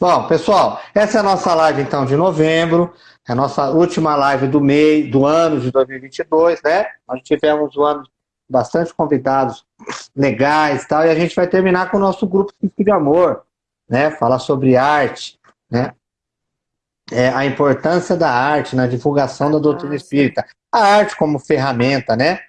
Bom, pessoal, essa é a nossa live então de novembro, é a nossa última live do mês, do ano de 2022, né? Nós tivemos um ano bastante convidados legais tal, e a gente vai terminar com o nosso grupo de amor, né? Falar sobre arte, né? É, a importância da arte na divulgação da doutrina espírita. A arte como ferramenta, né?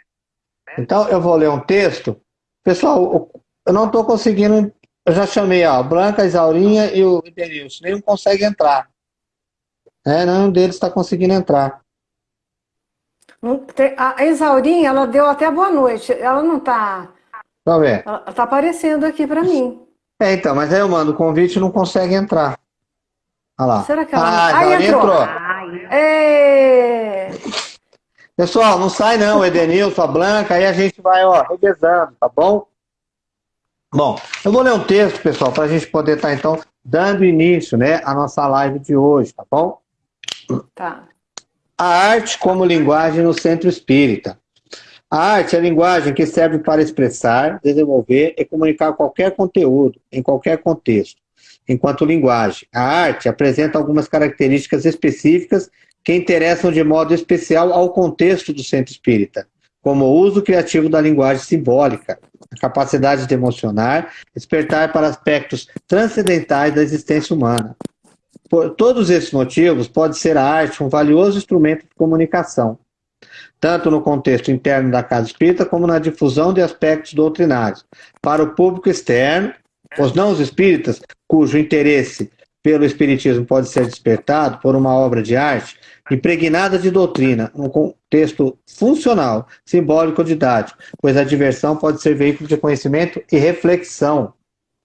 Então, eu vou ler um texto. Pessoal, eu não estou conseguindo eu já chamei, ó, Branca, Isaurinha e o Denilson. Nenhum consegue entrar. É, nenhum deles está conseguindo entrar. A Isaurinha, ela deu até boa noite. Ela não está... Vamos ver. Ela está aparecendo aqui para mim. É, então, mas aí eu mando o convite e não consegue entrar. Olha lá. Será que ela... Ah, Aí entrou. entrou. É... Pessoal, não sai não, Edenilson, a Blanca, aí a gente vai, ó, revezando, tá bom? Bom, eu vou ler um texto, pessoal, para a gente poder estar, tá, então, dando início né, à nossa live de hoje, tá bom? Tá. A arte como linguagem no centro espírita. A arte é a linguagem que serve para expressar, desenvolver e comunicar qualquer conteúdo, em qualquer contexto. Enquanto linguagem, a arte apresenta algumas características específicas que interessam de modo especial ao contexto do centro espírita como o uso criativo da linguagem simbólica, a capacidade de emocionar, despertar para aspectos transcendentais da existência humana. Por todos esses motivos, pode ser a arte um valioso instrumento de comunicação, tanto no contexto interno da casa espírita, como na difusão de aspectos doutrinários. Para o público externo, os não espíritas, cujo interesse pelo espiritismo pode ser despertado por uma obra de arte, impregnada de doutrina, num contexto funcional, simbólico ou didático, pois a diversão pode ser veículo de conhecimento e reflexão.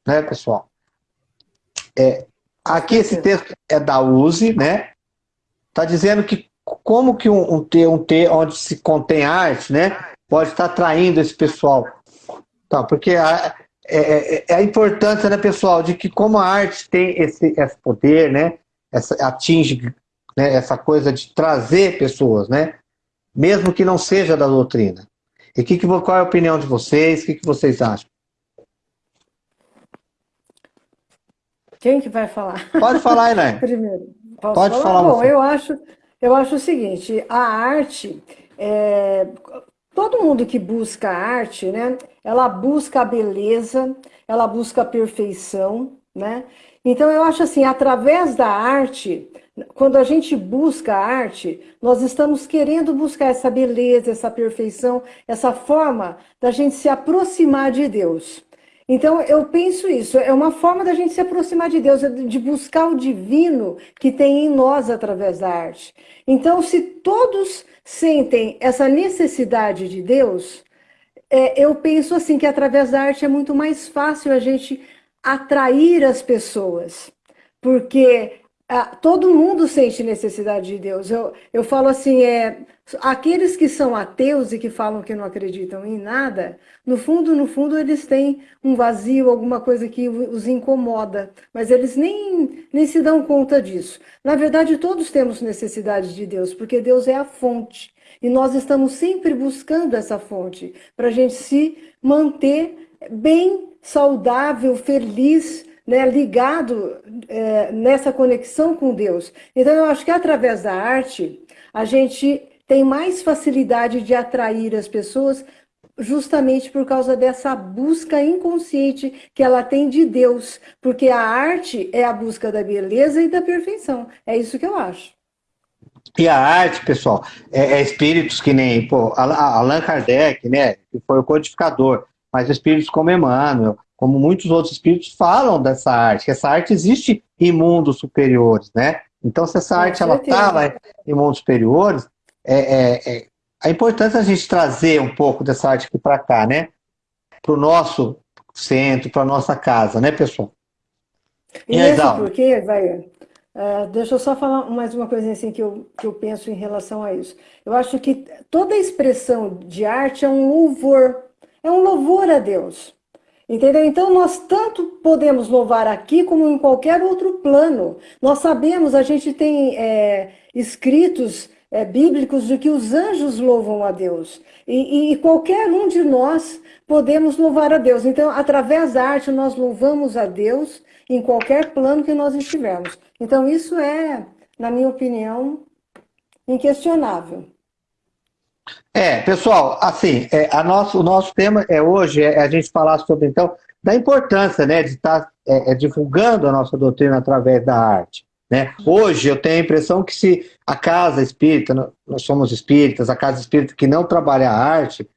Né, pessoal? É, aqui esse texto é da USE, né? Está dizendo que como que um, um, T, um T onde se contém arte, né, pode estar atraindo esse pessoal. Tá, porque a, é, é, é, a importância, né, pessoal, de que como a arte tem esse, esse poder, né, essa, atinge né, essa coisa de trazer pessoas, né? Mesmo que não seja da doutrina. E que, que, qual é a opinião de vocês? O que, que vocês acham? Quem que vai falar? Pode falar, Elaine. Primeiro. Pode falar, falar Bom, você. eu acho, eu acho o seguinte, a arte, é, todo mundo que busca arte, né, ela busca a beleza, ela busca a perfeição, né? Então eu acho assim, através da arte, quando a gente busca a arte, nós estamos querendo buscar essa beleza, essa perfeição, essa forma da gente se aproximar de Deus. Então, eu penso isso, é uma forma da gente se aproximar de Deus, de buscar o divino que tem em nós através da arte. Então, se todos sentem essa necessidade de Deus, é, eu penso assim que através da arte é muito mais fácil a gente atrair as pessoas, porque ah, todo mundo sente necessidade de Deus. Eu, eu falo assim, é, aqueles que são ateus e que falam que não acreditam em nada, no fundo, no fundo, eles têm um vazio, alguma coisa que os incomoda, mas eles nem, nem se dão conta disso. Na verdade, todos temos necessidade de Deus, porque Deus é a fonte. E nós estamos sempre buscando essa fonte para a gente se manter bem, saudável, feliz, né, ligado é, nessa conexão com Deus. Então, eu acho que através da arte, a gente tem mais facilidade de atrair as pessoas justamente por causa dessa busca inconsciente que ela tem de Deus, porque a arte é a busca da beleza e da perfeição. É isso que eu acho. E a arte, pessoal, é, é espíritos que nem pô, Allan Kardec, né, que foi o codificador, mas espíritos como Emmanuel, como muitos outros espíritos falam dessa arte, que essa arte existe em mundos superiores, né? Então, se essa arte ela está lá em mundos superiores, é, é, é, a importância a gente trazer um pouco dessa arte aqui para cá, né? Para o nosso centro, para a nossa casa, né, pessoal? E, e mesmo porque, vai, uh, deixa eu só falar mais uma coisa assim que eu, que eu penso em relação a isso. Eu acho que toda expressão de arte é um louvor, é um louvor a Deus. Entendeu? Então nós tanto podemos louvar aqui como em qualquer outro plano. Nós sabemos, a gente tem é, escritos é, bíblicos de que os anjos louvam a Deus. E, e, qualquer um de nós podemos louvar a Deus. Então, através da arte, nós louvamos a Deus em qualquer plano que nós estivermos. Então, isso é, na minha opinião, inquestionável. É, pessoal, assim, é, a nosso, o nosso tema é hoje é a gente falar sobre, então, da importância né, de estar tá, é, é, divulgando a nossa doutrina através da arte. Né? Hoje eu tenho a impressão que se a casa espírita, nós somos espíritas, a casa espírita que não trabalha a arte,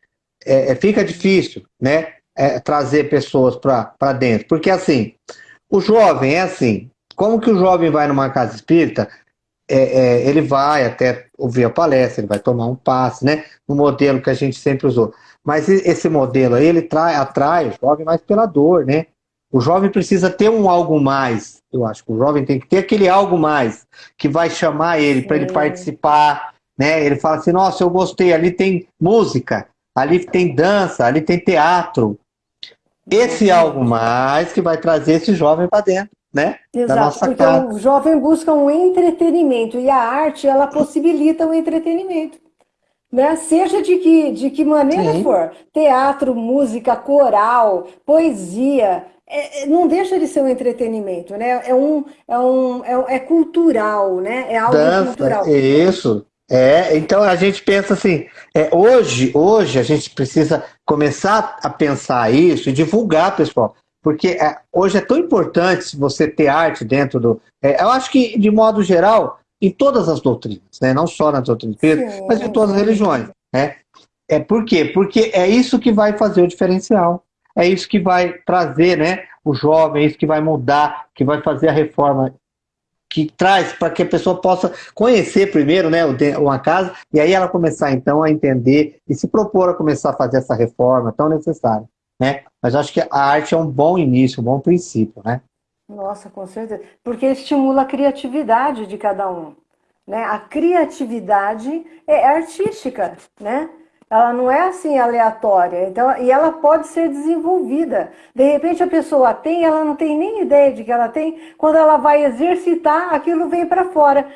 é, é fica difícil né, é, trazer pessoas para dentro. Porque assim, o jovem é assim, como que o jovem vai numa casa espírita? É, é, ele vai até ouvir a palestra, ele vai tomar um passe, né? No modelo que a gente sempre usou. Mas esse modelo aí, ele trai, atrai o jovem mais pela dor, né? O jovem precisa ter um algo mais. Eu acho que o jovem tem que ter aquele algo mais que vai chamar ele para ele participar, né? Ele fala assim: "Nossa, eu gostei, ali tem música, ali tem dança, ali tem teatro". Esse algo mais que vai trazer esse jovem para dentro, né? Exato, da nossa porque casa. o jovem busca um entretenimento e a arte ela possibilita o entretenimento. Né? Seja de que, de que maneira Sim. for, teatro, música, coral, poesia, é, é, não deixa de ser um entretenimento, né? É um, é um, é, é cultural, né? É algo Dança, cultural. Isso. É, então a gente pensa assim, é, hoje, hoje a gente precisa começar a pensar isso e divulgar, pessoal, porque é, hoje é tão importante você ter arte dentro do. É, eu acho que, de modo geral, em todas as doutrinas, né? não só na doutrina espírita, mas em todas as religiões. Né? É, por quê? Porque é isso que vai fazer o diferencial é isso que vai trazer né, o jovem, é isso que vai mudar, que vai fazer a reforma que traz para que a pessoa possa conhecer primeiro né, uma casa e aí ela começar então a entender e se propor a começar a fazer essa reforma tão necessária. Né? Mas acho que a arte é um bom início, um bom princípio. Né? Nossa, com certeza. Porque estimula a criatividade de cada um. Né? A criatividade é artística, né? Ela não é assim aleatória, então, e ela pode ser desenvolvida. De repente a pessoa tem, ela não tem nem ideia de que ela tem, quando ela vai exercitar, aquilo vem para fora.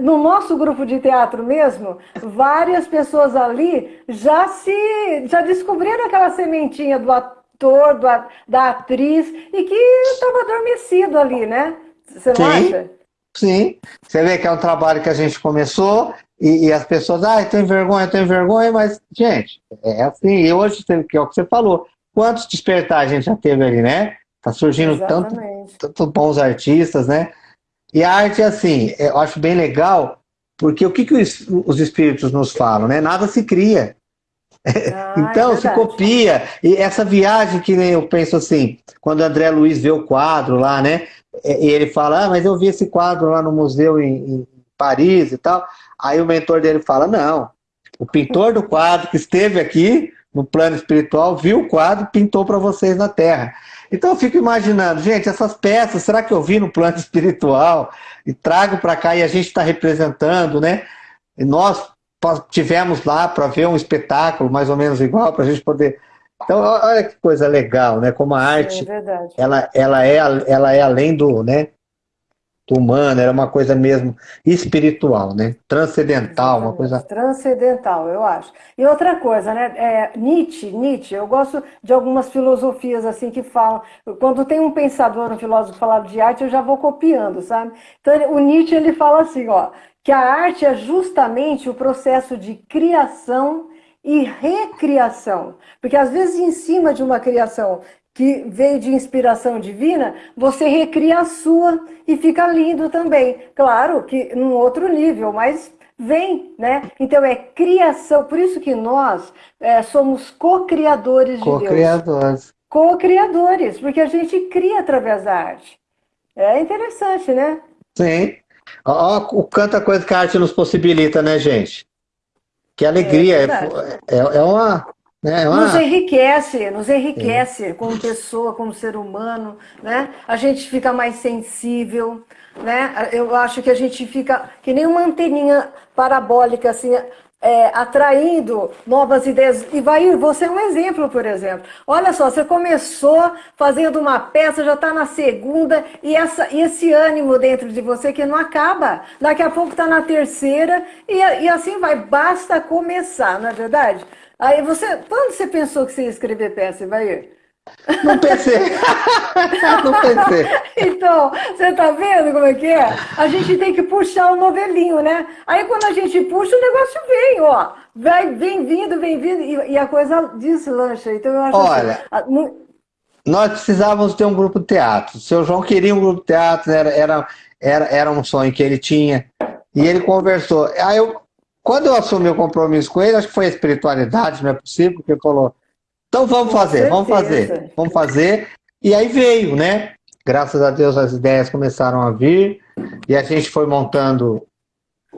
No nosso grupo de teatro mesmo, várias pessoas ali já se já descobriram aquela sementinha do ator, do, da atriz, e que estava adormecido ali, né? Você não Sim. acha? Sim, você vê que é um trabalho que a gente começou e, e as pessoas, ah, tem vergonha, tem vergonha, mas, gente, é assim, e hoje, que é o que você falou, quantos despertar a gente já teve ali, né? Tá surgindo tanto, tanto bons artistas, né? E a arte, assim, eu acho bem legal, porque o que, que os, os espíritos nos falam, né? Nada se cria. Ah, então, é se copia. E essa viagem que nem eu penso assim, quando o André Luiz vê o quadro lá, né? E ele fala, ah, mas eu vi esse quadro lá no museu em, em Paris e tal. Aí o mentor dele fala, não, o pintor do quadro que esteve aqui no plano espiritual viu o quadro e pintou para vocês na Terra. Então eu fico imaginando, gente, essas peças, será que eu vi no plano espiritual e trago para cá e a gente está representando, né? E nós tivemos lá para ver um espetáculo mais ou menos igual para a gente poder então, olha que coisa legal, né? Como a arte, é ela, ela, é, ela é além do, né, do humano, era uma coisa mesmo espiritual, né? Transcendental, Exatamente. uma coisa... Transcendental, eu acho. E outra coisa, né? É, Nietzsche, Nietzsche, eu gosto de algumas filosofias assim que falam... Quando tem um pensador, um filósofo falar de arte, eu já vou copiando, sabe? Então, o Nietzsche, ele fala assim, ó, que a arte é justamente o processo de criação e recriação. Porque às vezes em cima de uma criação que veio de inspiração divina, você recria a sua e fica lindo também. Claro que num outro nível, mas vem, né? Então é criação, por isso que nós é, somos co-criadores de co Deus. Co-criadores. Co-criadores, porque a gente cria através da arte. É interessante, né? Sim. Ó, o canta coisa que a arte nos possibilita, né, gente? Que alegria, é, é, é, uma, né, é uma... Nos enriquece, nos enriquece como pessoa, como ser humano, né? A gente fica mais sensível, né? Eu acho que a gente fica que nem uma anteninha parabólica, assim, é, atraindo novas ideias. E vai, você é um exemplo, por exemplo. Olha só, você começou fazendo uma peça, já está na segunda, e, essa, e esse ânimo dentro de você que não acaba. Daqui a pouco está na terceira, e, e assim vai. Basta começar, não é verdade? Aí você, quando você pensou que você ia escrever peça, vai? Não pensei. não pensei. Então, você tá vendo como é que é? A gente tem que puxar o novelinho, né? Aí quando a gente puxa, o negócio vem, ó. Vai, vem vindo, vem vindo, e, e a coisa deslancha. Então eu acho Olha, assim, nós precisávamos ter um grupo de teatro. O seu João queria um grupo de teatro, era, era, era, era um sonho que ele tinha. E ele conversou. Aí eu, quando eu assumi o compromisso com ele, acho que foi a espiritualidade, não é possível, porque falou, então vamos fazer, vamos fazer, vamos fazer. E aí veio, né? Graças a Deus as ideias começaram a vir e a gente foi montando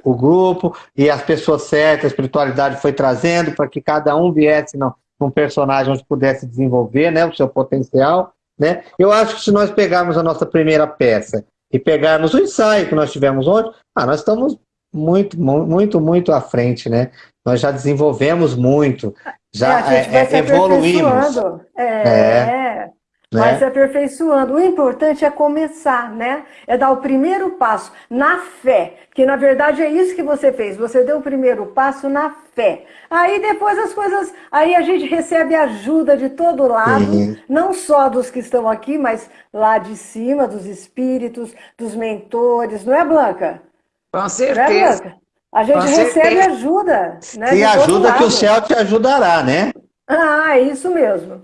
o grupo e as pessoas certas, a espiritualidade foi trazendo para que cada um viesse num personagem onde pudesse desenvolver né, o seu potencial. Né? Eu acho que se nós pegarmos a nossa primeira peça e pegarmos o ensaio que nós tivemos ontem, ah, nós estamos muito, muito, muito à frente, né? Nós já desenvolvemos muito, já é, é, evoluímos. É, é. Né? Vai se aperfeiçoando. O importante é começar, né? É dar o primeiro passo na fé. Que na verdade é isso que você fez. Você deu o primeiro passo na fé. Aí depois as coisas. Aí a gente recebe ajuda de todo lado, uhum. não só dos que estão aqui, mas lá de cima, dos espíritos, dos mentores, não é, Blanca? Com certeza. Né, a gente Com recebe certeza. ajuda. Né, ajuda que o céu te ajudará, né? Ah, é isso mesmo.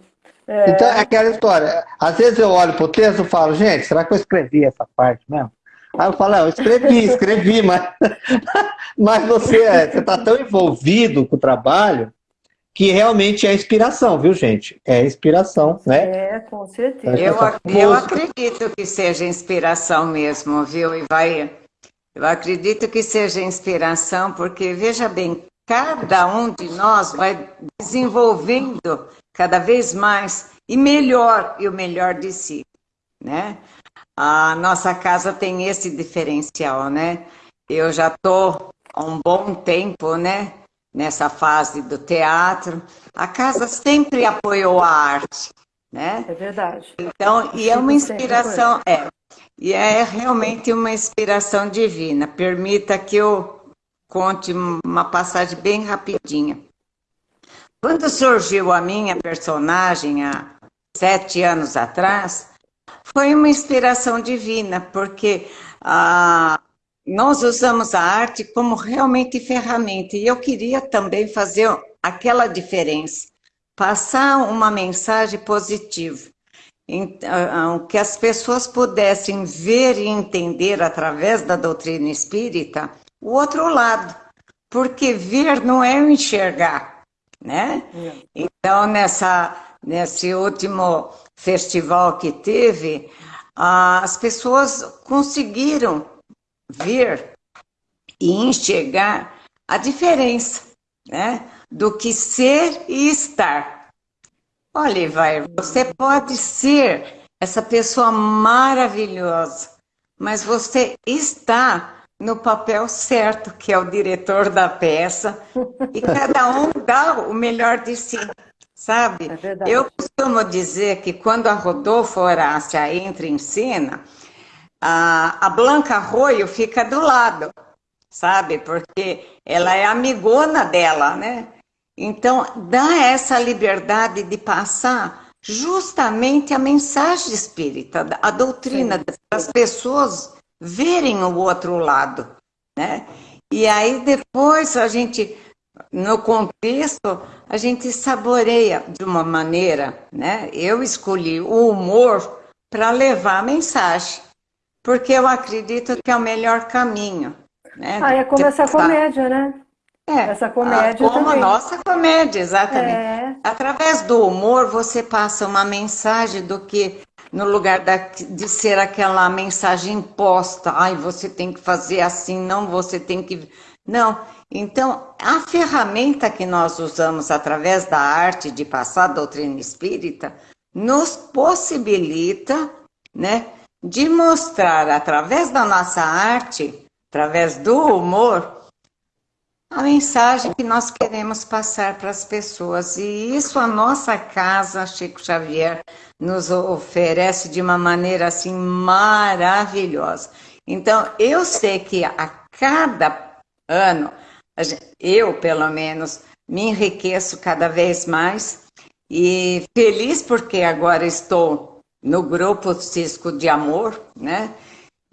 É... Então, é aquela história. Às vezes eu olho para o texto e falo, gente, será que eu escrevi essa parte mesmo? Aí eu falo, eu escrevi, escrevi, mas, mas você está tão envolvido com o trabalho que realmente é inspiração, viu, gente? É inspiração, né? É, com certeza. Eu, eu acredito que seja inspiração mesmo, viu? E vai eu acredito que seja inspiração, porque veja bem, cada um de nós vai desenvolvendo cada vez mais e melhor e o melhor de si, né? A nossa casa tem esse diferencial, né? Eu já estou há um bom tempo, né? Nessa fase do teatro. A casa sempre apoiou a arte, né? É verdade. Então, e é uma inspiração, é, e é realmente uma inspiração divina. Permita que eu conte uma passagem bem rapidinha. Quando surgiu a minha personagem há sete anos atrás, foi uma inspiração divina, porque ah, nós usamos a arte como realmente ferramenta. E eu queria também fazer aquela diferença, passar uma mensagem positiva. Então, que as pessoas pudessem ver e entender através da doutrina espírita o outro lado, porque ver não é enxergar, né? É. Então, nessa, nesse último festival que teve, as pessoas conseguiram ver e enxergar a diferença, né? Do que ser e estar. Olha, vai, você pode ser essa pessoa maravilhosa, mas você está no papel certo, que é o diretor da peça, e cada um dá o melhor de si, sabe? É Eu costumo dizer que quando a Rodolfo Horácia entra em cena, a, a Blanca Arroio fica do lado, sabe? Porque ela é amigona dela, né? Então, dá essa liberdade de passar justamente a mensagem espírita, a doutrina Sim. das pessoas verem o outro lado, né? E aí depois a gente, no contexto, a gente saboreia de uma maneira, né? Eu escolhi o humor para levar a mensagem, porque eu acredito que é o melhor caminho. Né? Ah, é como essa comédia, né? É, essa comédia como também. a nossa comédia, exatamente. É. Através do humor, você passa uma mensagem do que no lugar da, de ser aquela mensagem imposta. Ai, você tem que fazer assim, não, você tem que... Não, então, a ferramenta que nós usamos através da arte de passar a doutrina espírita nos possibilita, né, de mostrar através da nossa arte, através do humor, a mensagem que nós queremos passar para as pessoas. E isso a nossa casa, Chico Xavier, nos oferece de uma maneira assim maravilhosa. Então, eu sei que a cada ano, eu pelo menos, me enriqueço cada vez mais E feliz porque agora estou no grupo Cisco de Amor, né?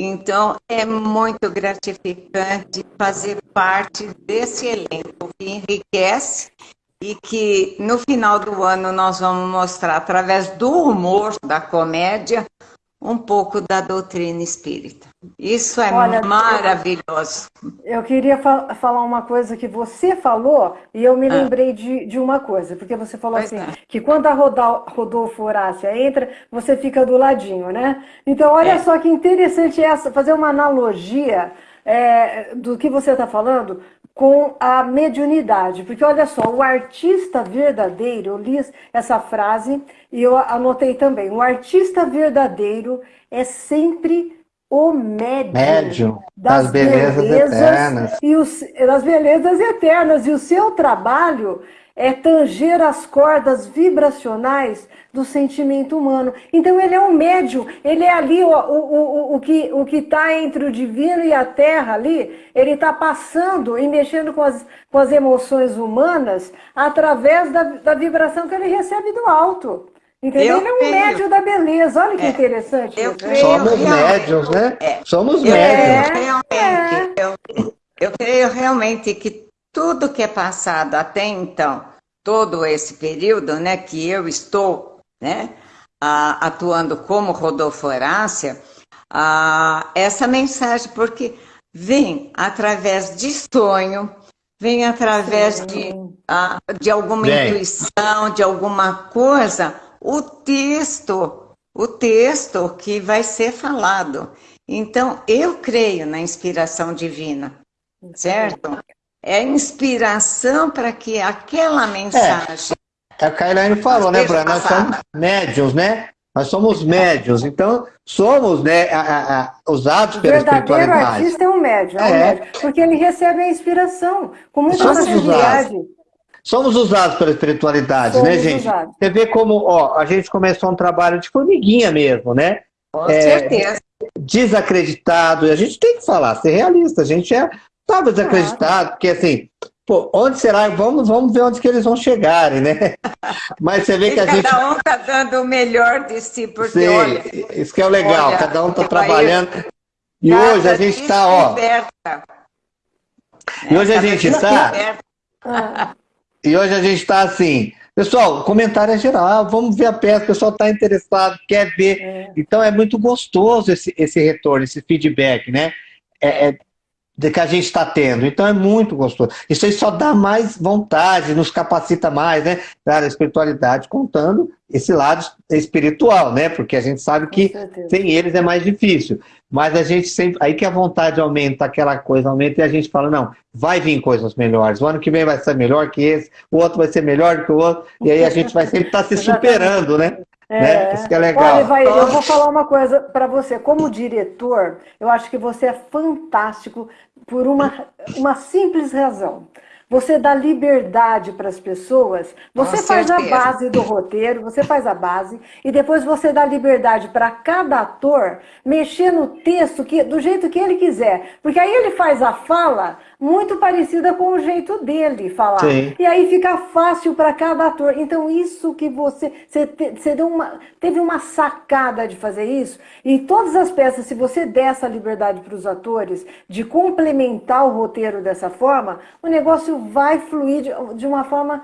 Então, é muito gratificante fazer parte desse elenco que enriquece e que no final do ano nós vamos mostrar, através do humor, da comédia, um pouco da doutrina espírita. Isso é Olha, maravilhoso. Eu queria fa falar uma coisa que você falou e eu me ah. lembrei de, de uma coisa, porque você falou pois assim, é. que quando a Rodolfo Horácia entra, você fica do ladinho, né? Então, olha é. só que interessante essa, fazer uma analogia é, do que você está falando com a mediunidade. Porque olha só, o artista verdadeiro, eu li essa frase e eu anotei também, o artista verdadeiro é sempre o médium, médium das, das belezas, belezas, eternas. E os, das belezas eternas. E o seu trabalho é tanger as cordas vibracionais do sentimento humano. Então ele é um médium, ele é ali o, o, o, o que o está entre o divino e a terra ali, ele está passando e mexendo com as, com as emoções humanas através da, da vibração que ele recebe do alto. Entendeu? Eu ele é um creio. médium da beleza. Olha que é. interessante. Eu creio, Somos médiums, né? É. Somos eu médiums. Realmente, é. eu, eu creio realmente que tudo que é passado até então, todo esse período né, que eu estou né, atuando como Rodolfo Horácia, essa mensagem, porque vem através de sonho, vem através de, de alguma vem. intuição, de alguma coisa, o texto, o texto que vai ser falado. Então, eu creio na inspiração divina, certo? É inspiração para que aquela mensagem é a Kailane falou, né, Bruno? Nós somos médios, né? Nós somos médios, então somos né, a, a, a, usados pela espiritualidade. O verdadeiro artista é um médium, é um é. médium, porque ele recebe a inspiração com muita somos facilidade. Usados. Somos usados pela espiritualidade, né, somos né, gente? Usados. Você vê como ó, a gente começou um trabalho de formiguinha mesmo, né? Com é, certeza. Desacreditado, e a gente tem que falar, ser realista, a gente é, estava desacreditado, porque assim, Pô, onde será? Vamos, vamos ver onde que eles vão chegarem, né? Mas você vê que a cada gente... Cada um está dando o melhor de si, porque Sim, olha... Isso que é o legal, olha, cada um está trabalhando. E hoje a gente está, ó... E hoje a gente está... E hoje a gente está assim... Pessoal, comentário é geral, vamos ver a peça, o pessoal está interessado, quer ver. É. Então é muito gostoso esse, esse retorno, esse feedback, né? É, é, de que a gente está tendo. Então é muito gostoso. Isso aí só dá mais vontade, nos capacita mais, né? Da espiritualidade, contando esse lado espiritual, né? Porque a gente sabe que sem eles é mais difícil. Mas a gente sempre. Aí que a vontade aumenta, aquela coisa aumenta, e a gente fala, não, vai vir coisas melhores. O ano que vem vai ser melhor que esse, o outro vai ser melhor que o outro, e aí a gente vai sempre estar tá se superando, né? É, né? Isso que é legal. Olha, vai, eu vou falar uma coisa para você. Como diretor, eu acho que você é fantástico por uma, uma simples razão. Você dá liberdade para as pessoas, você Com faz certeza. a base do roteiro, você faz a base, e depois você dá liberdade para cada ator mexer no texto que, do jeito que ele quiser. Porque aí ele faz a fala muito parecida com o jeito dele falar. Sim. E aí fica fácil para cada ator. Então, isso que você. Você, te, você deu uma, teve uma sacada de fazer isso. E todas as peças, se você der essa liberdade para os atores de complementar o roteiro dessa forma, o negócio vai fluir de, de uma forma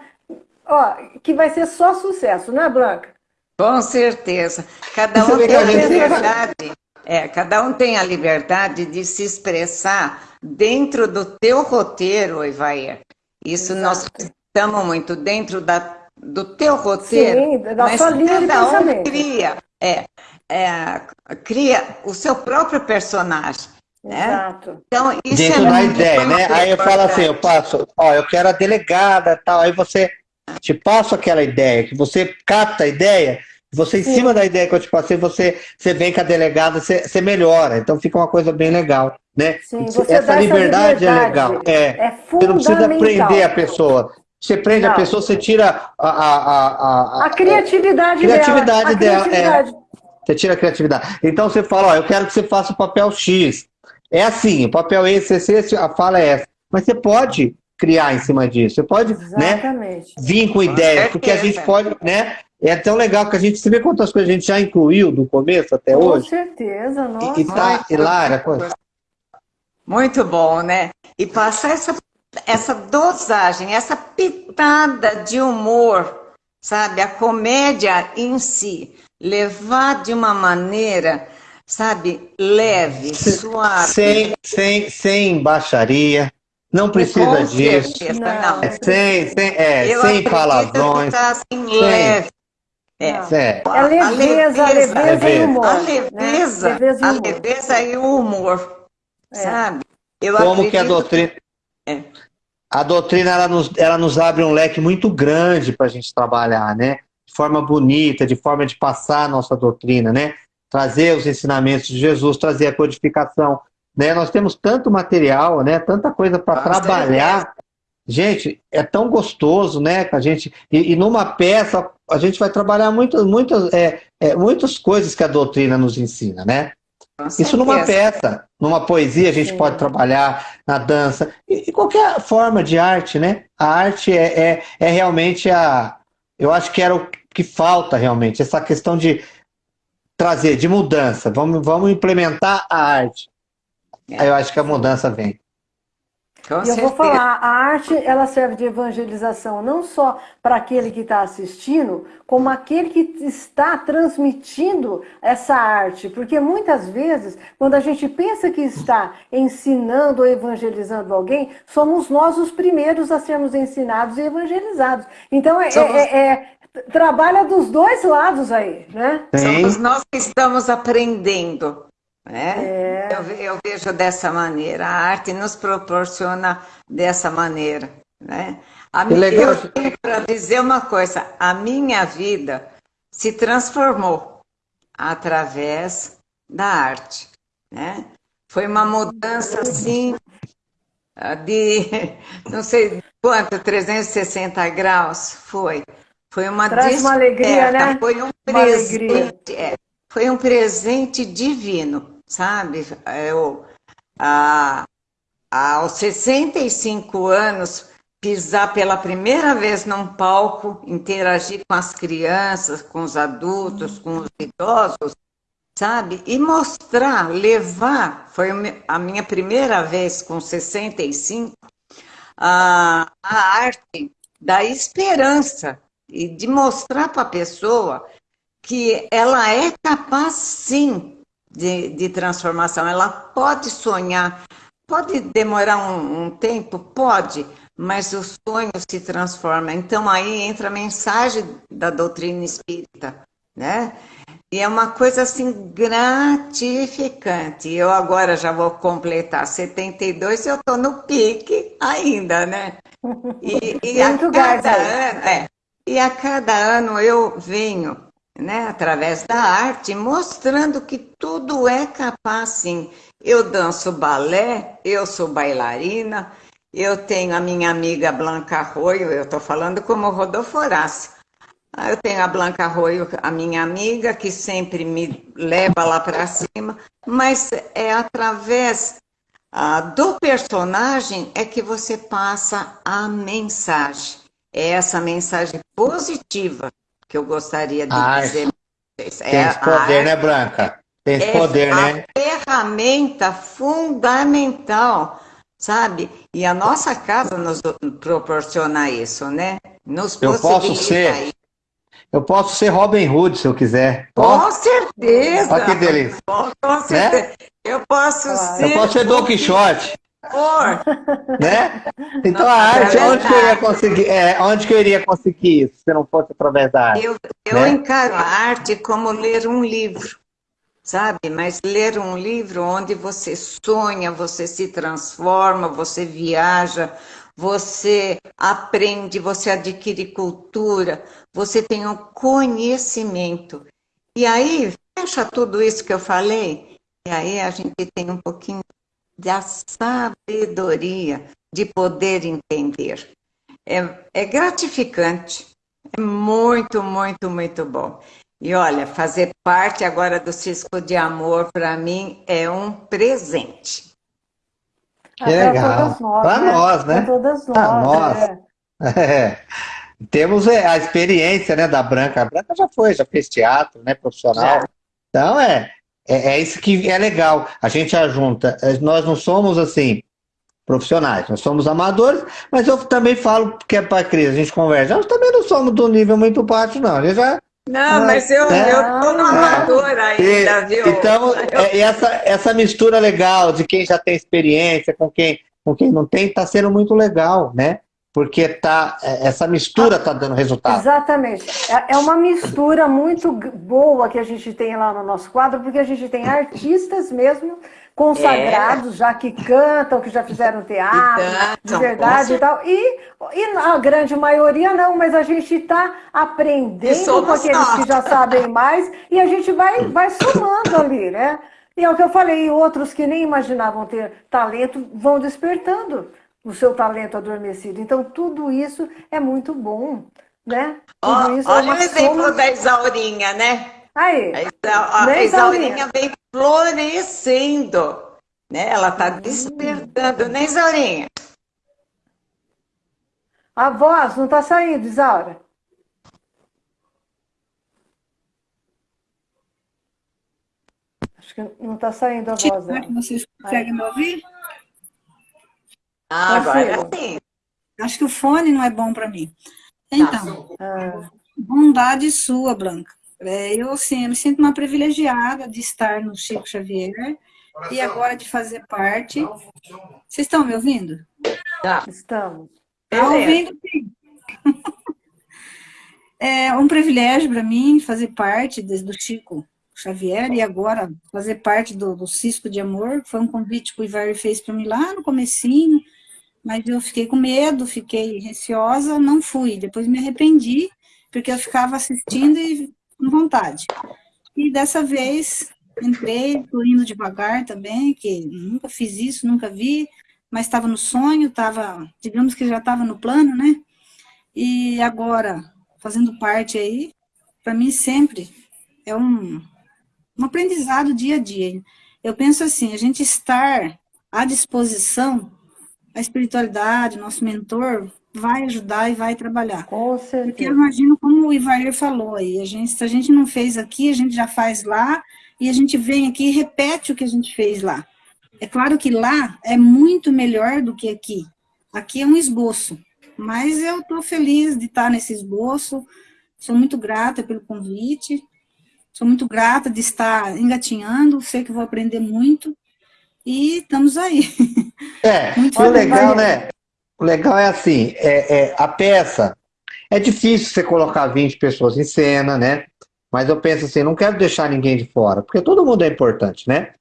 ó, que vai ser só sucesso, não é, Branca? Com certeza. Cada um tem a liberdade. É, cada um tem a liberdade de se expressar dentro do teu roteiro, Ivair. Isso Exato. nós estamos muito dentro da, do teu roteiro. Sim, da mas sua linha de pensamento. Um cria, é, é, cria o seu próprio personagem. Né? Exato. Então, isso Dentro é da ideia, né? Aí eu falo assim, eu passo, ó, eu quero a delegada tal, aí você te passo aquela ideia, que você capta a ideia, você, em Sim. cima da ideia que eu te passei, você, você vem com a delegada, você, você melhora. Então fica uma coisa bem legal. Né? Sim, essa, liberdade, liberdade, é legal. É, é você não precisa prender a pessoa. Você prende não. a pessoa, você tira a, a, a, a, a criatividade, criatividade dela. dela. Criatividade. É, você tira a criatividade. Então você fala, ó, eu quero que você faça o papel X. É assim, o papel esse, esse, esse, a fala é essa. Mas você pode criar em cima disso. Você pode né, vir com ideias, porque a gente pode, né? É tão legal que a gente, você vê quantas coisas a gente já incluiu do começo até com hoje? Com certeza, nossa. E, e tá, Hilária, Muito bom, né? E passar essa, essa dosagem, essa pitada de humor, sabe? A comédia em si, levar de uma maneira, sabe, leve, suave. Sem, sem, sem baixaria, não precisa disso. Não. É, sem, sem, é, sem palavrões. Tá assim, leve. É. É. é leveza, a leveza, a leveza e o humor. A leveza, né? leveza, a leveza e o humor. É. Sabe? Eu Como que a doutrina. É. A doutrina ela nos, ela nos abre um leque muito grande para a gente trabalhar, né? De forma bonita, de forma de passar a nossa doutrina, né? Trazer os ensinamentos de Jesus, trazer a codificação. Né? Nós temos tanto material, né? Tanta coisa para trabalhar. Gente, é tão gostoso, né? Que a gente e, e, numa peça a gente vai trabalhar muitas, muitas, é, é, muitas coisas que a doutrina nos ensina, né? Isso numa peça, numa poesia a gente Sim. pode trabalhar, na dança, e, e, qualquer forma de arte, né? A arte é, é, é realmente a. Eu acho que era o que falta realmente, essa questão de trazer, de mudança. Vamos, vamos implementar a arte. Aí eu acho que a mudança vem. Com e eu vou falar, a arte ela serve de evangelização não só para aquele que está assistindo, como aquele que está transmitindo essa arte. Porque muitas vezes, quando a gente pensa que está ensinando ou evangelizando alguém, somos nós os primeiros a sermos ensinados e evangelizados. Então, é, somos... é, é, trabalha dos dois lados aí, né? Somos nós que estamos aprendendo. Né? É. Eu, eu, vejo dessa maneira, a arte nos proporciona dessa maneira. Né? A minha, eu tenho para dizer uma coisa: a minha vida se transformou através da arte. Né? Foi uma mudança assim de não sei quanto, 360 graus foi. Foi uma Traz uma alegria, né? Foi um presente, é, foi um presente divino sabe? Eu, a, aos 65 anos, pisar pela primeira vez num palco, interagir com as crianças, com os adultos, com os idosos, sabe? E mostrar, levar, foi a minha primeira vez com 65, a, a arte da esperança e de mostrar para a pessoa que ela é capaz sim de, de transformação. Ela pode sonhar, pode demorar um, um tempo, pode, mas o sonho se transforma. Então aí entra a mensagem da doutrina espírita, né? E é uma coisa assim gratificante. Eu agora já vou completar 72 e eu estou no pique ainda, né? E, e a cada ano, é, e a cada ano eu venho né, através da arte, mostrando que tudo é capaz, sim. Eu danço balé, eu sou bailarina, eu tenho a minha amiga Blanca Arroio, eu estou falando como Rodolfo Horácio. Ah, eu tenho a Blanca Arroio, a minha amiga, que sempre me leva lá para cima, mas é através ah, do personagem é que você passa a mensagem. É essa mensagem positiva que eu gostaria de ah, dizer. Tem é, poder, né, Branca? Tem é poder, né? A ferramenta fundamental, sabe? E a nossa casa nos proporciona isso, né? Nos eu posso ser. Eu posso ser Robin Hood se eu quiser. Com certeza. Olha que delícia. Com, com certeza. Né? Eu posso ser. Eu posso ser Don Quixote. Né? Então a arte, onde que eu iria conseguir, é, onde que eu iria conseguir isso, se não fosse através da arte? Eu, eu né? encaro a arte como ler um livro, sabe? Mas ler um livro onde você sonha, você se transforma, você viaja, você aprende, você adquire cultura, você tem um conhecimento. E aí, fecha tudo isso que eu falei, e aí a gente tem um pouquinho da sabedoria de poder entender. É, é gratificante, é muito, muito, muito bom. E olha, fazer parte agora do Cisco de Amor, para mim, é um presente. Que legal. Para né? nós, né? Para todas nós. Para nós. É. É. Temos é, a experiência né, da Branca. A Branca já foi, já fez teatro né, profissional. Já. Então, é, é, é, isso que é legal. A gente ajunta. É, nós não somos assim profissionais, nós somos amadores, mas eu também falo que é para Cris, a gente conversa. Nós também não somos do nível muito baixo, não. A já não, mas eu, né? eu tô no amador ainda, e, viu? Então, eu... é, essa, essa mistura legal de quem já tem experiência com quem, com quem não tem, está sendo muito legal, né? Porque tá, é, essa mistura está dando resultado. Exatamente. É, é uma mistura muito boa que a gente tem lá no nosso quadro, porque a gente tem artistas mesmo consagrados, é. já que cantam, que já fizeram teatro, de verdade e tal. E, e a grande maioria não, mas a gente está aprendendo com aqueles nós. que já sabem mais e a gente vai, vai somando ali, né? E é o que eu falei, outros que nem imaginavam ter talento vão despertando o seu talento adormecido. Então, tudo isso é muito bom, né? Tudo oh, isso é olha é o exemplo soma... da Isaurinha, né? Aí. A, a Isaurinha vem florescendo. Né? Ela está despertando, né, Isaurinha? A voz não está saindo, Isaura. Acho que não está saindo a voz dela. Vocês conseguem me ouvir? Ah, agora sim. Acho que o fone não é bom para mim. Então, ah. bondade sua, Blanca. É, eu, assim, eu me sinto uma privilegiada de estar no Chico Xavier e agora de fazer parte. Vocês estão me ouvindo? Tá. Estamos. Está ouvindo, sim. É um privilégio para mim fazer parte do Chico Xavier e agora fazer parte do, do Cisco de Amor. Foi um convite que o Ivar fez para mim lá no comecinho, mas eu fiquei com medo, fiquei receosa, não fui. Depois me arrependi, porque eu ficava assistindo e com vontade. E dessa vez entrei, estou indo devagar também, que nunca fiz isso, nunca vi, mas estava no sonho, estava, digamos que já estava no plano, né? E agora, fazendo parte aí, para mim sempre é um, um aprendizado dia a dia. Eu penso assim, a gente estar à disposição, a espiritualidade, nosso mentor, vai ajudar e vai trabalhar. Com certeza. Porque eu imagino como o Ivair falou aí, a gente, se a gente não fez aqui, a gente já faz lá, e a gente vem aqui e repete o que a gente fez lá. É claro que lá é muito melhor do que aqui. Aqui é um esboço, mas eu estou feliz de estar nesse esboço, sou muito grata pelo convite, sou muito grata de estar engatinhando, sei que vou aprender muito, e estamos aí. É, muito legal, né? O legal é assim, é, é, a peça, é difícil você colocar 20 pessoas em cena, né? Mas eu penso assim, não quero deixar ninguém de fora, porque todo mundo é importante, né?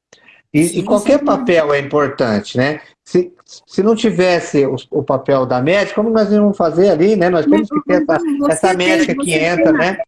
E, sim, e qualquer sim. papel é importante, né? Se, se não tivesse o, o, papel da médica, como nós íamos fazer ali, né? Nós temos que ter essa, essa médica que entra, né?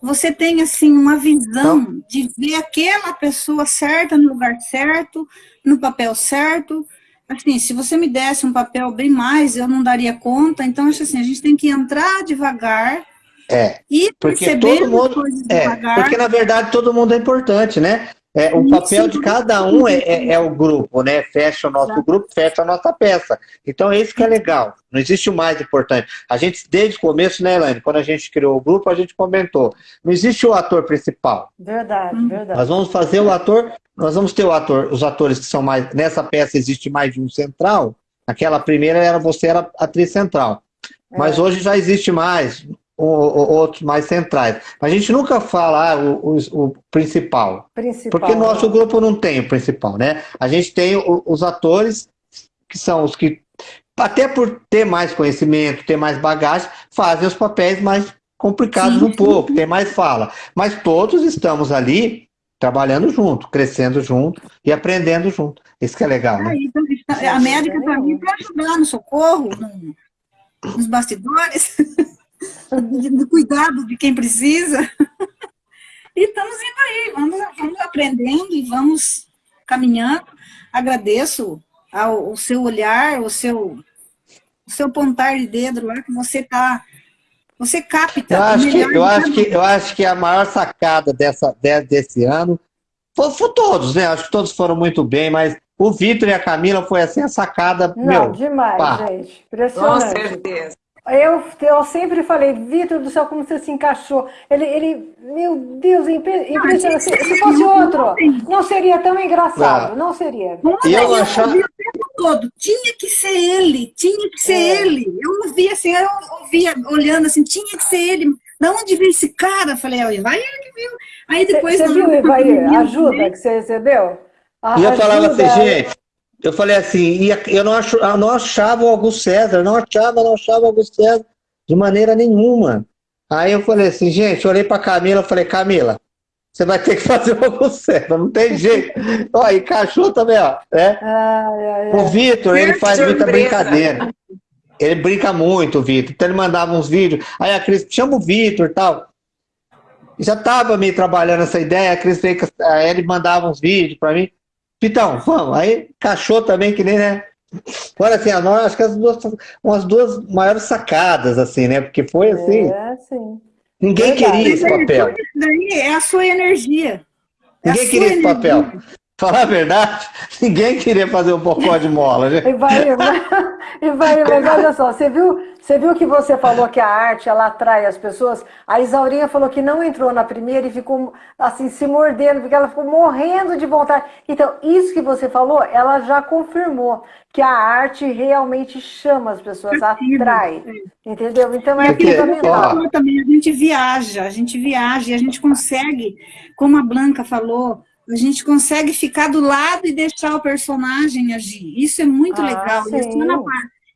Você tem, assim, uma visão então, de ver aquela pessoa certa no lugar certo, no papel certo, assim, se você me desse um papel bem mais, eu não daria conta. Então, acho assim, a gente tem que entrar devagar é, e porque todo mundo, é, devagar. Porque, na verdade, todo mundo é importante, né? É, o papel de cada um é, é, é, o grupo, né? Fecha o nosso grupo, fecha a nossa peça. Então, é isso que é legal. Não existe o mais importante. A gente, desde o começo, né, Elaine? Quando a gente criou o grupo, a gente comentou. Não existe o ator principal. Verdade, hum. verdade. Nós vamos fazer o ator, nós vamos ter o ator, os atores que são mais. Nessa peça existe mais de um central. Aquela primeira era você era atriz central. Mas é. hoje já existe mais outros mais centrais. A gente nunca fala ah, o, o, o principal, principal, porque nosso grupo não tem o principal, né? A gente tem o, os atores que são os que, até por ter mais conhecimento, ter mais bagagem, fazem os papéis mais complicados sim, um pouco, tem mais fala. Mas todos estamos ali trabalhando junto, crescendo junto e aprendendo junto. Isso que é legal, né? Então, a médica para mim para ajudar no socorro, no, nos bastidores. do cuidado de quem precisa. E estamos indo aí, vamos, vamos aprendendo e vamos caminhando. Agradeço ao, o seu olhar, o seu, o seu pontar de dedo lá que você está você capta. Eu acho, que, eu, acho que, eu acho que a maior sacada dessa, desse ano foi, foi todos, né? Acho que todos foram muito bem, mas O Vitor e a Camila foi assim a sacada. Não, meu, demais, pá. gente. Impressionante. Com certeza. Eu, eu sempre falei, Vitor do céu, como você se encaixou. Ele, ele meu Deus, é impre- impressionante. Se, se fosse outro, não seria tão engraçado. Não seria. E eu eu achava- o tempo todo, tinha que ser ele, tinha que ser É. ele. Eu ouvia assim, eu ouvia olhando assim, tinha que ser ele. Da onde veio esse cara? Falei, olha, vai ele que viu. Aí depois... Você viu, Ivaí, ajuda que você recebeu? A E eu falava assim, gente, eu falei assim, e eu não, acho, eu não achava o Augusto César, não achava, não achava o Augusto César de maneira nenhuma. Aí eu falei assim, gente, eu olhei pra Camila, falei, Camila, você vai ter que fazer o Augusto César, não tem jeito. ó, encaixou também, ó. Né? Ai, ai, O. Vitor, ele faz muita brincadeira. Ele brinca muito, o Vitor. Então ele mandava uns vídeos. Aí a Cris, chama o Vitor e tal. Já tava meio trabalhando essa ideia, a Cris veio, aí ele mandava uns vídeos pra mim. Vitão, vamos. Aí encaixou também, que nem, né? Agora, assim, a nós, acho que as duas, umas duas maiores sacadas, assim, né? Porque foi assim, É, sim. ninguém Verdade. queria esse papel. Isso daí é a sua energia. É Ninguém queria esse energia. papel. Falar a verdade, ninguém queria fazer um pocó de mola, gente. E vai, e vai, mas olha só, você viu, você viu que você falou que a arte ela atrai as pessoas? A Isaurinha falou que não entrou na primeira e ficou assim se mordendo, porque ela ficou morrendo de vontade. Então, isso que você falou, ela já confirmou que a arte realmente chama as pessoas, atrai. Entendeu? Então é Porque, fundamental. também, a gente viaja, a gente viaja e a gente consegue, como a Blanca falou, a gente consegue ficar do lado e deixar o personagem agir. Isso é muito Ah, legal. E é só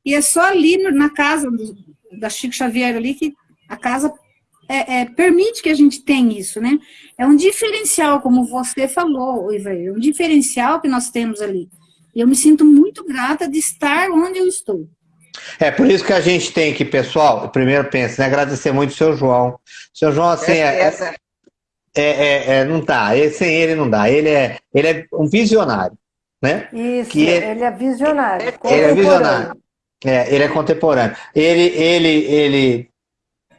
E é só ali na casa do- da Chico Xavier ali que a casa é, é, permite que a gente tenha isso, né? É um diferencial, como você falou, Ivair, é um diferencial que nós temos ali. E eu me sinto muito grata de estar onde eu estou. É por isso que a gente tem que, pessoal, primeiro pensa, né, agradecer muito o seu João. O seu João, assim, é, Certeza. É, é- é- não. Ele- sem ele não dá. Ele é, ele é um visionário, né? Isso, que ele- ele é visionário. Ele é visionário. É, ele é contemporâneo. Ele, ele, ele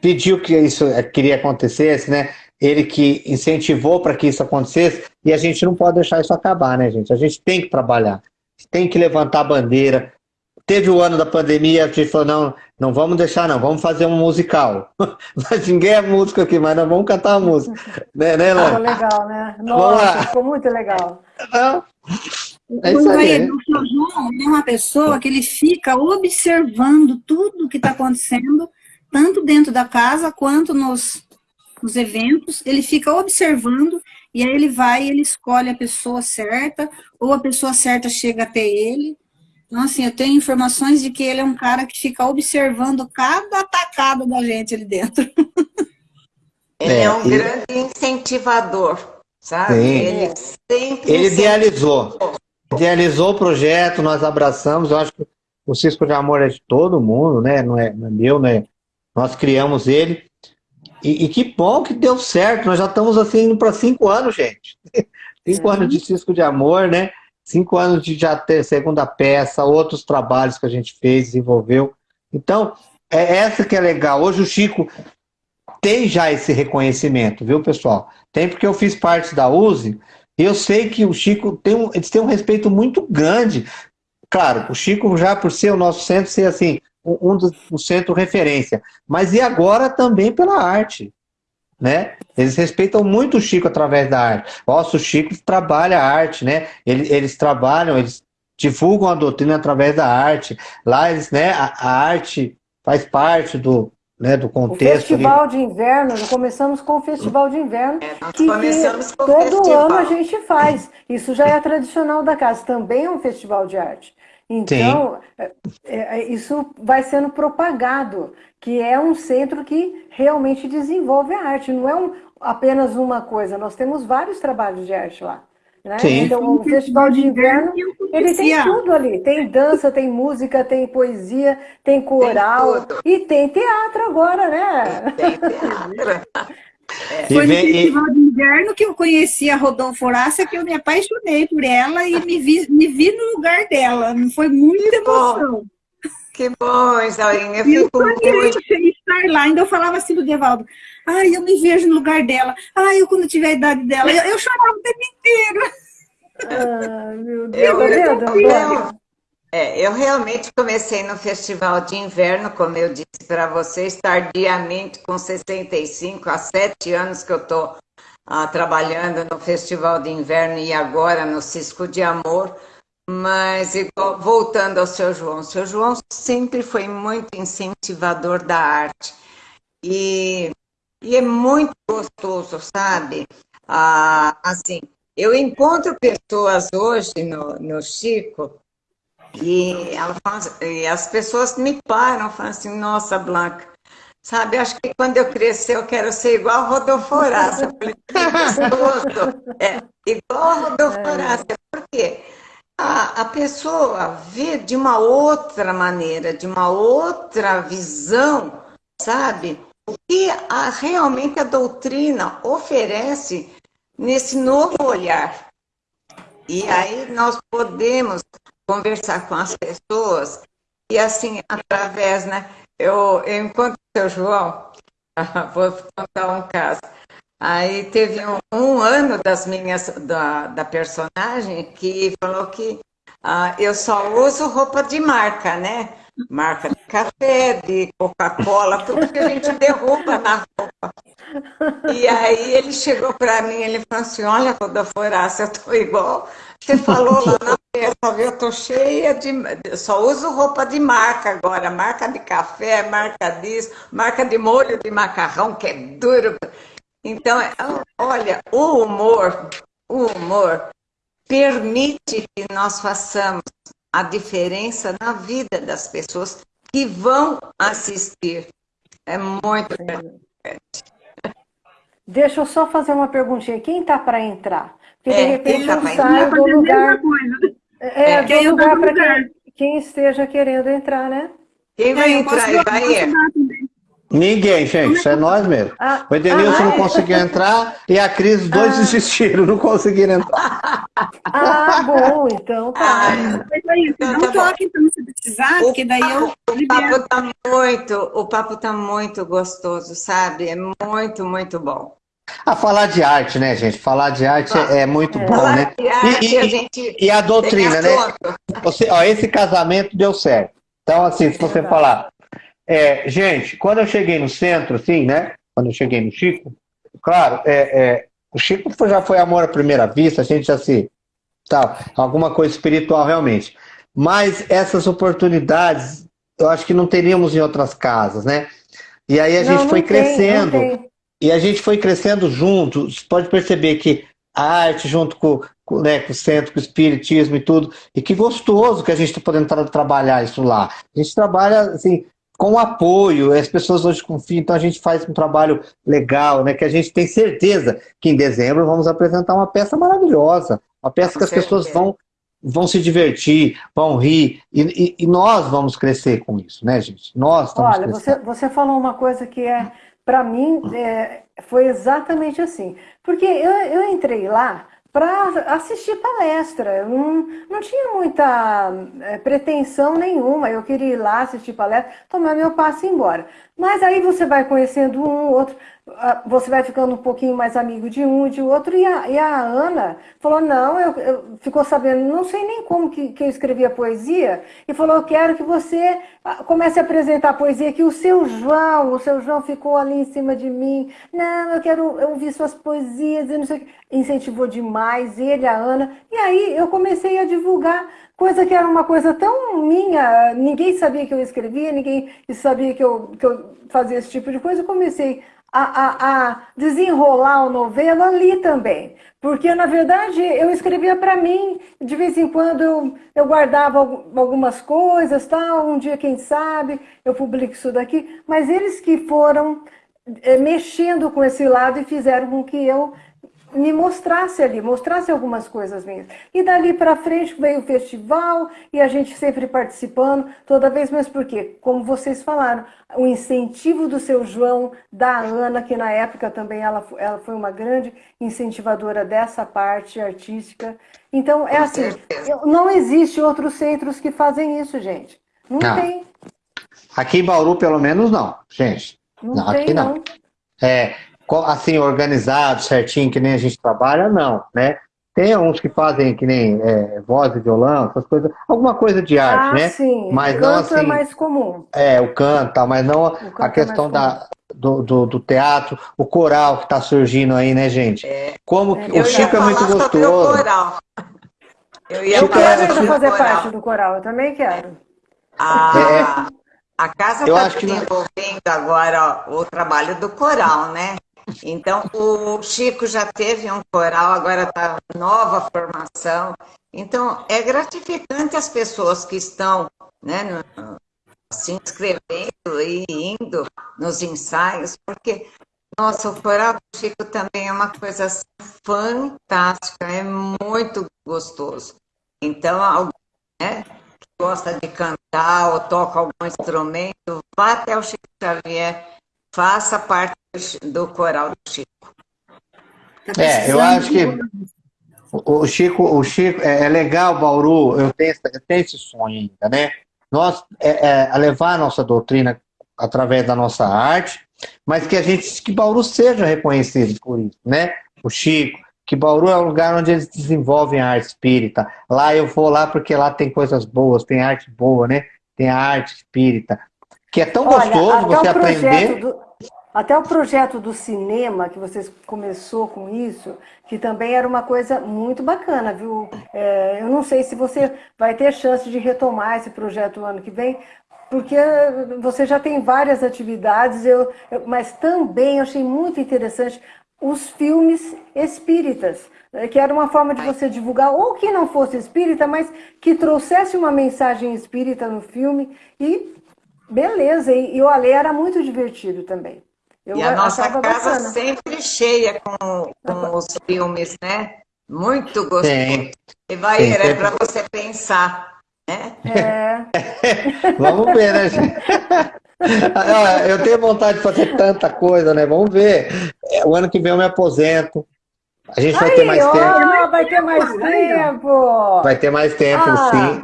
pediu que isso eh, queria acontecesse, né? Ele que incentivou para que isso acontecesse e a gente não pode deixar isso acabar, né, gente? A gente tem que trabalhar, tem que levantar a bandeira. Teve o ano da pandemia, a gente falou, não, não vamos deixar não, vamos fazer um musical. Mas ninguém é músico aqui, mas nós vamos cantar uma música. Né, né, Ficou Lana? legal, né? Vamos lá. Nossa, ficou muito legal. Não. É isso O aí, o seu João é uma pessoa que ele fica observando tudo o que está acontecendo, tanto dentro da casa quanto nos, nos eventos. Ele fica observando e aí ele vai e ele escolhe a pessoa certa, ou a pessoa certa chega até ele. Então, assim, eu tenho informações de que ele é um cara que fica observando cada atacada da gente ali dentro. Ele É, é um e- grande incentivador, sabe? Sim. Ele sempre Ele idealizou. Idealizou o projeto, nós abraçamos. Eu acho que o Cisco de Amor é de todo mundo, né? Não é, não é meu, né? Nós criamos ele. E, e que bom que deu certo. Nós já estamos assim indo para cinco anos, gente. Cinco anos de Cisco de Amor, né? Cinco anos de já ter segunda peça, outros trabalhos que a gente fez, desenvolveu. Então, é essa que é legal. Hoje o Chico tem já esse reconhecimento, viu, pessoal? Tem porque eu fiz parte da USE e eu sei que o Chico tem um, eles têm um respeito muito grande. Claro, o Chico já por ser o nosso centro, ser assim, um, um dos o centro referência, mas e agora também pela arte, né? Eles respeitam muito o Chico através da arte. Nossa, o Chico trabalha a arte, né? Eles, eles trabalham, eles divulgam a doutrina através da arte. Lá eles, né? A, a arte faz parte do, né, do O contexto. ali. festival de inverno, nós começamos com o festival de inverno, Nós que, começamos que com o todo festival. ano a gente faz. Isso já é tradicional da casa, também é um festival de arte. Então, é- é- isso vai sendo propagado, que é um centro que realmente desenvolve a arte, não é um- apenas uma coisa, nós temos vários trabalhos de arte lá. né? Então, o festival de inverno, ele tem tudo ali. Tem dança, tem música, tem poesia, tem coral tudo. e tem teatro agora, né? Tem teatro. E Foi no e- festival de inverno que eu conheci a Rodolfo Horácia, que eu me apaixonei por ela e me vi, me vi no lugar dela. Foi muita Que bom. emoção. Que bom, Isaurinha. Eu eu fico muito. estar lá. Ainda eu falava assim do Devaldo. Ai, eu me vejo no lugar dela. Ai, eu quando tiver a idade dela. Eu, eu chorava o tempo inteiro. Ah, meu Deus, eu, tá eu, é, eu realmente comecei no Festival de Inverno, como eu disse para vocês, tardiamente, com 65, há sete anos que eu estou ah, trabalhando no Festival de Inverno e agora no Cisco de Amor. Mas, igual, voltando ao seu João, o seu João sempre foi muito incentivador da arte. E, e é muito gostoso, sabe? Ah, assim, eu encontro pessoas hoje no, no Chico e, ela fala, e as pessoas me param, falam assim, nossa, Blanca, sabe, acho que quando eu crescer eu quero ser igual a Rodolfo Horácio. Eu falei, que. É, igual a Rodolfo é. Horácio. Por quê? A, a pessoa vê de uma outra maneira, de uma outra visão, sabe? O que a, realmente a doutrina oferece nesse novo olhar. E aí nós podemos conversar com as pessoas e assim, através, né? Eu, eu encontro o seu João, vou contar um caso. Aí teve um, um ano das minhas, da, da personagem que falou que ah, eu só uso roupa de marca, né? Marca de café, de Coca-Cola, tudo que a gente derruba na roupa. E aí ele chegou para mim, ele falou assim, olha, Rodolfo Horácio, eu tô igual você falou lá na festa, viu? Eu tô cheia de. Só uso roupa de marca agora, marca de café, marca disso, marca de molho de macarrão, que é duro. Então, olha, o humor, o humor permite que nós façamos a diferença na vida das pessoas que vão assistir. É muito importante. Deixa eu só fazer uma perguntinha. Quem está para entrar? É, de repente eu saio do lugar. É, é, do lugar para quem, quem, esteja querendo entrar, né? Quem vai é, entrar e vai Ninguém, gente, isso é nós mesmo. Ah, o Edenilson ah, não é? conseguiu entrar e a Cris, dois ah. desistiram, não conseguiram entrar. Ah, bom, então tá. Ah, é isso, então, não tá toque então se precisar, o porque daí eu. O papo tá muito, o papo tá muito gostoso, sabe? É muito, muito bom. A falar de arte, né, gente? Falar de arte é, é muito é. bom, né? Arte, e, a gente e, a doutrina, né? Você, ó, esse casamento deu certo. Então, assim, se você falar. É, gente, quando eu cheguei no centro, assim, né? Quando eu cheguei no Chico, claro, é, é o Chico já foi amor à primeira vista, a gente já se. Tal, alguma coisa espiritual realmente. Mas essas oportunidades, eu acho que não teríamos em outras casas, né? E aí a não, gente foi tem, crescendo. E a gente foi crescendo junto. Você pode perceber que a arte, junto com, com, né, com o centro, com o espiritismo e tudo, e que gostoso que a gente está podendo tra trabalhar isso lá. A gente trabalha assim, com apoio, as pessoas hoje confiam, então a gente faz um trabalho legal, né? Que a gente tem certeza que em dezembro vamos apresentar uma peça maravilhosa, uma peça que as pessoas vão, vão se divertir, vão rir, e, e, e, nós vamos crescer com isso, né, gente? Nós estamos Olha, você, você falou uma coisa que é para mim, é, foi exatamente assim. Porque eu, eu entrei lá para assistir palestra. Eu não, não tinha muita é, pretensão nenhuma. Eu queria ir lá assistir palestra, tomar meu passe e ir embora. Mas aí você vai conhecendo um, outro você vai ficando um pouquinho mais amigo de um de outro, e a, e a Ana falou, não, eu, eu, ficou sabendo, não sei nem como que, que eu escrevia poesia, e falou, eu quero que você ah, comece a apresentar a poesia, que o seu João, o seu João ficou ali em cima de mim, não, eu quero ouvir suas poesias, e não sei o que. Incentivou demais, ele, a Ana, e aí eu comecei a divulgar coisa que era uma coisa tão minha, ninguém sabia que eu escrevia, ninguém sabia que eu, que eu fazia esse tipo de coisa, eu comecei a, a, a desenrolar o novelo ali também. Porque, na verdade, eu escrevia para mim, de vez em quando eu, eu guardava algumas coisas, tal, um dia, quem sabe, eu publico isso daqui, mas eles que foram é, mexendo com esse lado e fizeram com que eu me mostrasse ali, mostrasse algumas coisas minhas. E dali para frente veio o festival e a gente sempre participando, toda vez, mas por quê? Como vocês falaram, o incentivo do seu João, da Ana, que na época também ela, ela foi uma grande incentivadora dessa parte artística. Então, é assim, não existe outros centros que fazem isso, gente. Não, não. tem. Aqui em Bauru, pelo menos, não, gente. Não, não tem, aqui não. É, assim, organizado, certinho, que nem a gente trabalha, não, né? Tem uns que fazem que nem é, voz de violão, essas coisas, alguma coisa de arte, ah, né? sim. Mas o não canto é assim. mais comum. É, o canto, mas não canto a é questão mais da, do, do, do teatro, o coral que está surgindo aí, né, gente? É. Como É que- o. Chico é muito gostoso. coral. Eu ia Eu Chico, falar quero é- ainda sobre o fazer coral. parte do coral, eu também quero. A, a casa Eu está acho que não- desenvolvendo agora o trabalho do coral, né? Então, o Chico já teve um coral, agora está nova formação. Então, é gratificante as pessoas que estão né, no- se inscrevendo e indo nos ensaios, porque, nossa, o coral do Chico também é uma coisa assim, fantástica, é muito gostoso. Então, alguém né, que gosta de cantar ou toca algum instrumento, vá até o Chico Xavier, faça parte do coral do Chico. Tá É, eu acho que o Chico, o Chico é, é legal, Bauru, eu tenho, eu tenho esse sonho ainda, né? Nós é, é, a levar a nossa doutrina através da nossa arte, mas que a gente, que Bauru seja reconhecido por isso, né? O Chico, que Bauru é o lugar onde eles desenvolvem a arte espírita. Lá eu vou lá porque lá tem coisas boas, tem arte boa, né? Tem a arte espírita. Que é tão Olha, gostoso você aprender. do, até o projeto do cinema, que vocês começou com isso, que também era uma coisa muito bacana, viu? É, eu não sei se você vai ter chance de retomar esse projeto no ano que vem, porque você já tem várias atividades, eu, eu- mas também eu achei muito interessante os filmes espíritas, né, que era uma forma de você divulgar, ou que não fosse espírita, mas que trouxesse uma mensagem espírita no filme e beleza, e, e o Alê era muito divertido também. Eu e a nossa casa bacana. sempre cheia com, com os filmes, né? Muito gostoso. E vai, é para você pensar, né? É, Vamos ver, né, gente? Ah, Eu tenho vontade de fazer tanta coisa, né? Vamos ver. É, O ano que vem eu me aposento. A gente vai ter mais ó, tempo. vai ter mais tempo. Vai ter mais tempo, Ah. sim.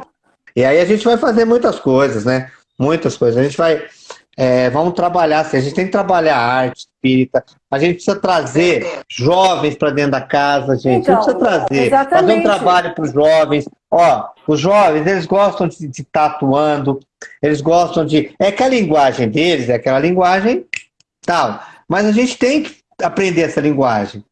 E aí a gente vai fazer muitas coisas, né? Muitas coisas. A gente vai. é, vamos trabalhar, assim, a gente tem que trabalhar a arte espírita. A gente precisa trazer jovens para dentro da casa, gente. Então, a gente precisa trazer. Fazer um exatamente. trabalho para os jovens. Ó, os jovens, eles gostam de, estar atuando, eles gostam de. É que a linguagem deles é aquela linguagem tal. Mas a gente tem que aprender essa linguagem.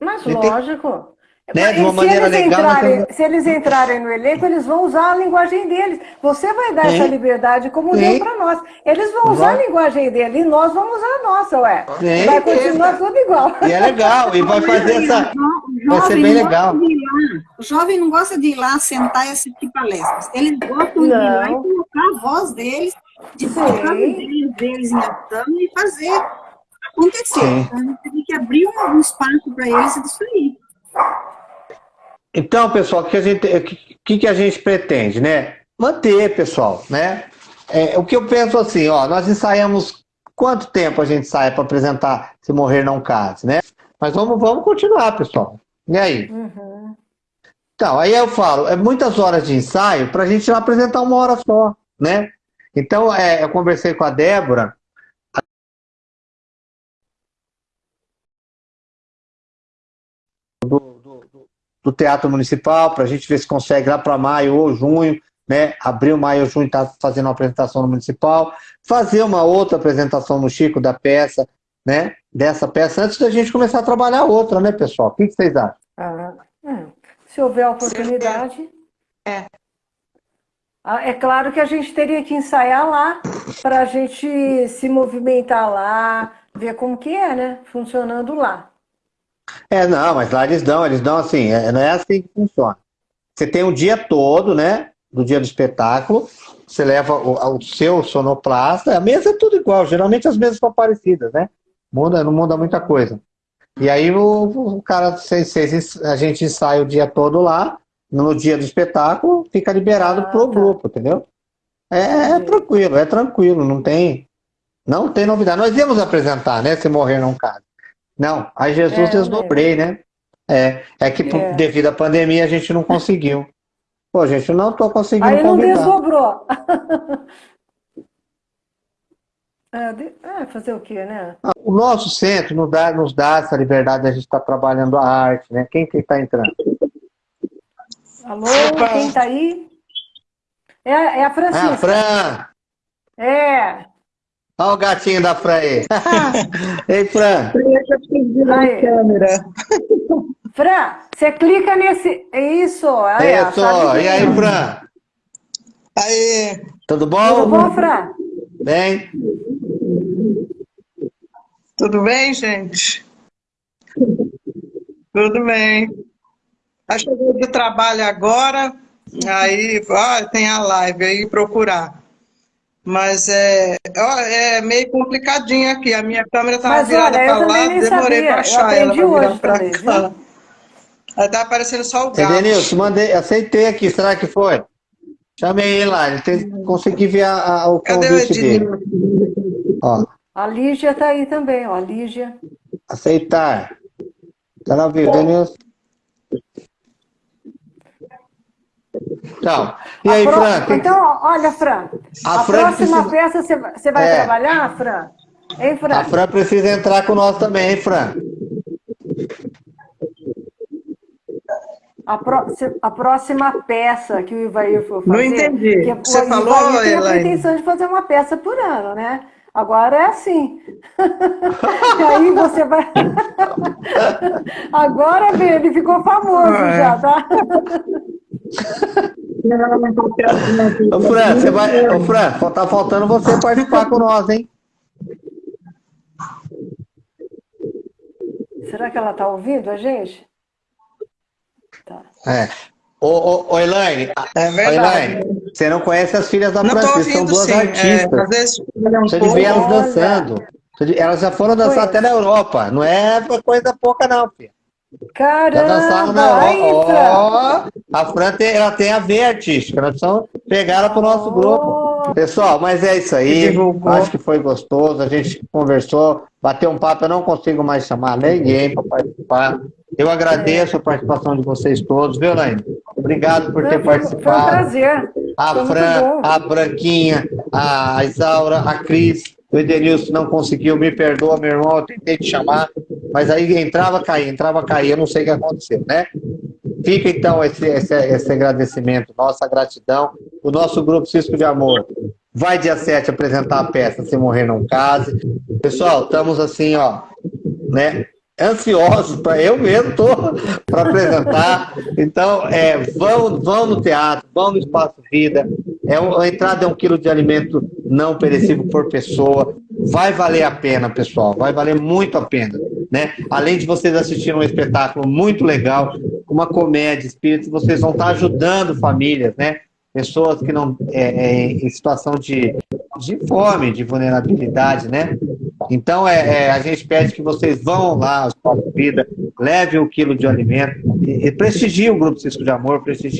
Mas Ele tem- lógico. Né, de E uma se maneira eles legal, entrarem- mas- Se eles entrarem no elenco, eles vão usar a linguagem deles. Você vai dar Sim. essa liberdade como Sim. deu para nós. Eles vão usar Vai. a linguagem deles e nós vamos usar a nossa, ué. Sim. Vai continuar tudo igual. E é legal, e vai fazer essa. O Vai ser jovem bem não legal. gosta de ir lá. O jovem não gosta de ir lá sentar e assistir palestras. Eles gostam de ir lá e Não. colocar a voz deles, de colocar Sim. os deles, deles em ação e fazer acontecer. Então, a gente tem que abrir um, um espaço para eles disso aí. Então, pessoal, o que a gente, que, que a gente pretende, né? Manter, pessoal, né? É, o que eu penso assim, ó, nós ensaiamos quanto tempo a gente ensaia para apresentar Se Morrer Não Case, né? Mas vamos, vamos continuar, pessoal. E aí? Uhum. Então, aí eu falo, é muitas horas de ensaio para a gente apresentar uma hora só, né? Então, é, eu conversei com a Débora, do- Teatro Municipal, para a gente ver se consegue lá para maio ou junho, né? Abril, maio ou junho, está fazendo uma apresentação no Municipal, fazer uma outra apresentação no Chico da peça, né? Dessa peça, antes da gente começar a trabalhar outra, né, pessoal? O que, que vocês acham? Ah, hum. Se houver a oportunidade. É. Ah, É claro que a gente teria que ensaiar lá para a gente se movimentar lá, ver como que é, né? Funcionando lá. É, não, mas lá eles dão, eles dão assim, é- não é assim que funciona. Você tem o dia todo, né, do dia do espetáculo, você leva o, o seu sonoplasta, a mesa é tudo igual, geralmente as mesas são parecidas, né? Muda, não muda muita coisa. E aí o, o cara, vocês- a gente ensaia o dia todo lá, no dia do espetáculo, fica liberado Ah, pro tá. grupo, entendeu? É, é tranquilo, é tranquilo, não tem, não tem novidade. Nós íamos apresentar, né, se morrer não caso. Não, aí Jesus É, desdobrei, né? É, é que É. devido à pandemia a gente não conseguiu. Pô, gente, eu não tô conseguindo Aí não convidar. desdobrou. É, de- fazer o quê, né? O nosso centro nos dá, nos dá essa liberdade de a gente estar trabalhando a arte, né? Quem que está entrando? Alô, Opa. quem tá aí? É, é a Francisca. É a Fran. É. Olha o gatinho da Fran aí. Ei, Fran. Aí. câmera. Fran, você clica nesse... É isso. Aí, é isso. E aí, Fran? Aí. Tudo bom? Tudo bom, Fran? Bem. Tudo bem, gente? Tudo bem. Aí chegou do trabalho agora, aí ó, tem a live aí procurar. Mas é, ó, é meio complicadinho aqui. A minha câmera estava virada para lá, demorei para achar ela para virar para cá. Aí tá aparecendo só o gato. Denilson, mandei, aceitei aqui, será que foi? Chamei ele lá, ele tem, consegui ver a, a, o convite dele. Ó. A Lígia tá aí também, ó, a Lígia. Aceitar. Tá na vida, Denilson. Então, e aí, pro... Fran? Então, olha, Fran, a, a Fran próxima precisa... peça você vai é. trabalhar, Fran? Hein, Fran? A Fran precisa entrar com nós também, hein, Fran? A, pro... a próxima peça que o Ivair for fazer... Não entendi. Que você o falou, Ivair tem a pretensão de fazer uma peça por ano, né? Agora é assim. e aí você vai... Agora, ele ficou famoso é. já, tá? Ô Fran, você vai... Ô Fran, tá faltando você participar com nós, hein? Será que ela tá ouvindo a gente? Tá. É. Ô, ô, ô Elaine, é Elaine, você não conhece as filhas da não Francisca, são duas sim. É, artistas. É, vezes, você devia ver elas dançando. Elas já foram dançar até na Europa. Não é coisa pouca, não, filha. Caramba! Na Europa. Oh, a Fran tem, ela tem a ver artística. Nós precisamos pegar ela para o nosso oh. grupo. Pessoal, mas é isso aí. Acho que foi gostoso. A gente conversou, bateu um papo. Eu não consigo mais chamar ninguém para participar. Eu agradeço a participação de vocês todos, viu, Laine? Obrigado por ter participado. Foi um prazer. A foi Fran, a Branquinha, a Isaura, a Cris, o Edenilson não conseguiu, me perdoa, meu irmão, eu tentei te chamar, mas aí entrava, caía, entrava, caía, eu não sei o que aconteceu, né? Fica então esse, esse, esse agradecimento, nossa gratidão. O nosso grupo Cisco de Amor vai dia 7 apresentar a peça Se Morrer Não Case. Pessoal, estamos assim, ó, né? ansiosos para eu mesmo tô para apresentar. Então, é, vão, vão no teatro, vão no Espaço Vida. É, a entrada é um quilo de alimento não perecível por pessoa. Vai valer a pena, pessoal. Vai valer muito a pena. Né? Além de vocês assistirem um espetáculo muito legal, uma comédia espírita, vocês vão estar ajudando famílias, né? pessoas que não é, é, em situação de, de fome, de vulnerabilidade, né? Então é, é, a gente pede que vocês vão lá, os Vida, levem um quilo de alimento e, e prestigiem o Grupo Cisco de Amor, prestigiem